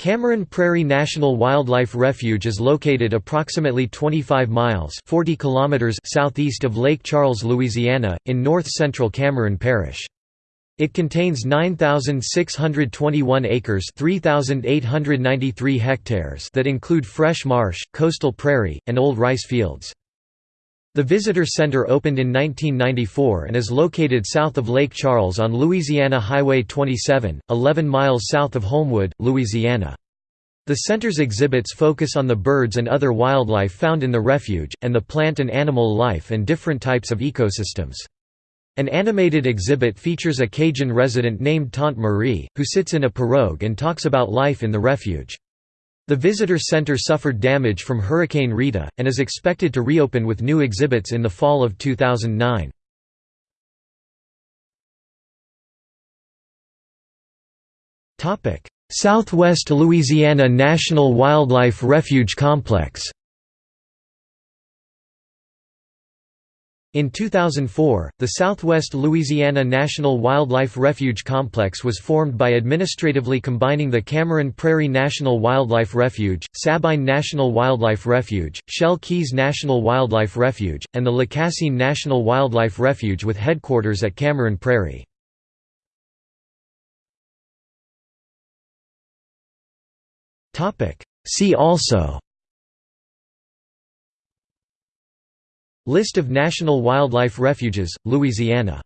Cameron Prairie National Wildlife Refuge is located approximately 25 miles 40 kilometers southeast of Lake Charles, Louisiana, in north-central Cameron Parish. It contains 9,621 acres 3,893 hectares that include fresh marsh, coastal prairie, and old rice fields. The Visitor Center opened in 1994 and is located south of Lake Charles on Louisiana Highway 27, 11 miles south of Holmwood, Louisiana. The center's exhibits focus on the birds and other wildlife found in the refuge, and the plant and animal life and different types of ecosystems. An animated exhibit features a Cajun resident named Tante Marie, who sits in a pirogue and talks about life in the refuge. The visitor center suffered damage from Hurricane Rita, and is expected to reopen with new exhibits in the fall of 2009. Southwest Louisiana National Wildlife Refuge Complex In 2004, the Southwest Louisiana National Wildlife Refuge Complex was formed by administratively combining the Cameron Prairie National Wildlife Refuge, Sabine National Wildlife Refuge, Shell Keys National Wildlife Refuge, and the Lacassine National Wildlife Refuge with headquarters at Cameron Prairie. See also List of national wildlife refuges, Louisiana